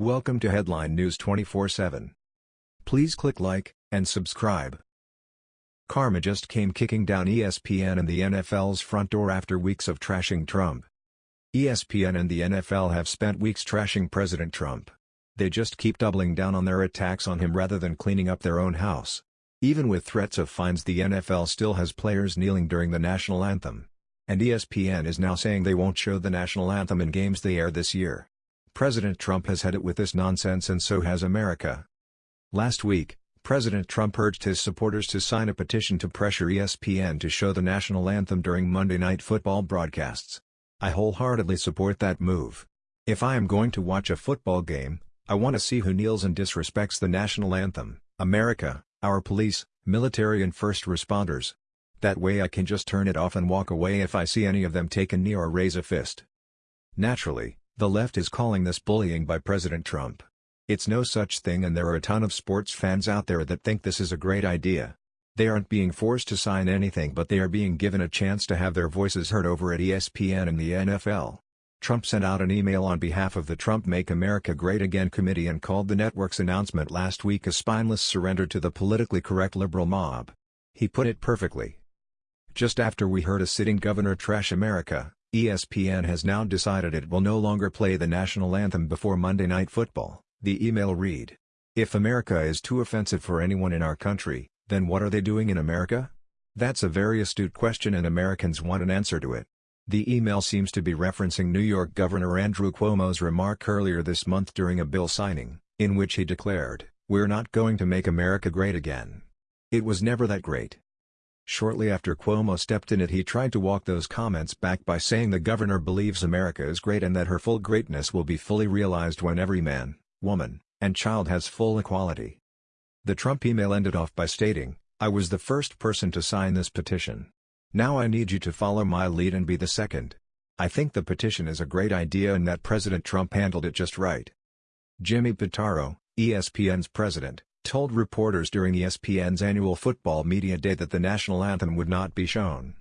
Welcome to Headline News 24/7. Please click like and subscribe. Karma just came kicking down ESPN and the NFL's front door after weeks of trashing Trump. ESPN and the NFL have spent weeks trashing President Trump. They just keep doubling down on their attacks on him rather than cleaning up their own house. Even with threats of fines the NFL still has players kneeling during the national anthem. And ESPN is now saying they won't show the national anthem in games they air this year. President Trump has had it with this nonsense and so has America. Last week, President Trump urged his supporters to sign a petition to pressure ESPN to show the national anthem during Monday Night Football broadcasts. I wholeheartedly support that move. If I am going to watch a football game, I want to see who kneels and disrespects the national anthem, America, our police, military and first responders. That way I can just turn it off and walk away if I see any of them take a knee or raise a fist. Naturally, the left is calling this bullying by President Trump. It's no such thing and there are a ton of sports fans out there that think this is a great idea. They aren't being forced to sign anything but they are being given a chance to have their voices heard over at ESPN and the NFL. Trump sent out an email on behalf of the Trump Make America Great Again committee and called the network's announcement last week a spineless surrender to the politically correct liberal mob. He put it perfectly. Just after we heard a sitting governor trash America, ESPN has now decided it will no longer play the national anthem before Monday Night Football, the email read. If America is too offensive for anyone in our country, then what are they doing in America? That's a very astute question and Americans want an answer to it. The email seems to be referencing New York Governor Andrew Cuomo's remark earlier this month during a bill signing, in which he declared, We're not going to make America great again. It was never that great. Shortly after Cuomo stepped in it he tried to walk those comments back by saying the governor believes America is great and that her full greatness will be fully realized when every man, woman, and child has full equality. The Trump email ended off by stating, I was the first person to sign this petition. Now I need you to follow my lead and be the second. I think the petition is a great idea and that President Trump handled it just right. Jimmy Pitaro, ESPN's president, told reporters during ESPN's annual football media day that the national anthem would not be shown.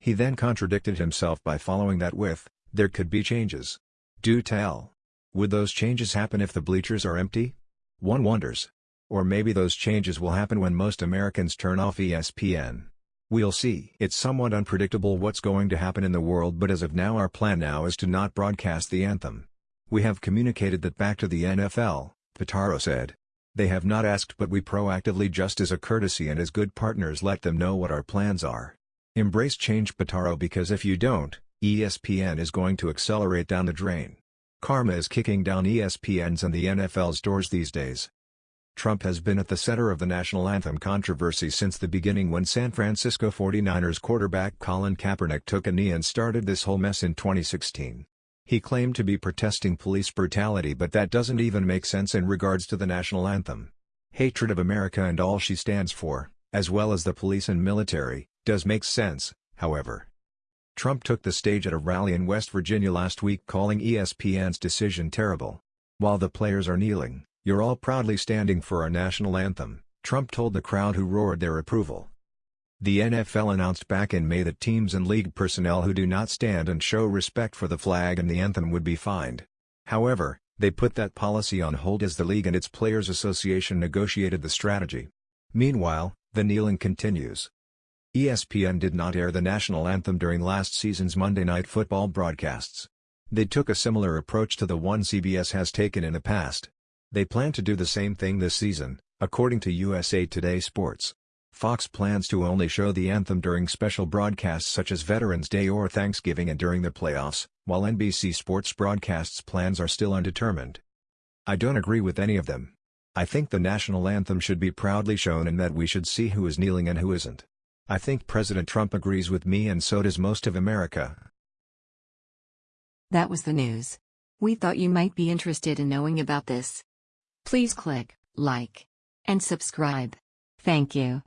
He then contradicted himself by following that with, there could be changes. Do tell. Would those changes happen if the bleachers are empty? One wonders. Or maybe those changes will happen when most Americans turn off ESPN. We'll see. It's somewhat unpredictable what's going to happen in the world but as of now our plan now is to not broadcast the anthem. We have communicated that back to the NFL, Pitaro said. They have not asked but we proactively just as a courtesy and as good partners let them know what our plans are. Embrace change Pitaro because if you don't, ESPN is going to accelerate down the drain. Karma is kicking down ESPN's and the NFL's doors these days. Trump has been at the center of the national anthem controversy since the beginning when San Francisco 49ers quarterback Colin Kaepernick took a knee and started this whole mess in 2016. He claimed to be protesting police brutality but that doesn't even make sense in regards to the national anthem. Hatred of America and all she stands for, as well as the police and military, does make sense, however. Trump took the stage at a rally in West Virginia last week calling ESPN's decision terrible. While the players are kneeling, you're all proudly standing for our national anthem, Trump told the crowd who roared their approval. The NFL announced back in May that teams and league personnel who do not stand and show respect for the flag and the anthem would be fined. However, they put that policy on hold as the league and its Players Association negotiated the strategy. Meanwhile, the kneeling continues. ESPN did not air the national anthem during last season's Monday Night Football broadcasts. They took a similar approach to the one CBS has taken in the past. They plan to do the same thing this season, according to USA Today Sports. Fox plans to only show the anthem during special broadcasts such as Veterans Day or Thanksgiving and during the playoffs, while NBC Sports broadcasts plans are still undetermined. I don't agree with any of them. I think the national anthem should be proudly shown and that we should see who is kneeling and who isn't. I think President Trump agrees with me and so does most of America. That was the news. We thought you might be interested in knowing about this. Please click like and subscribe. Thank you.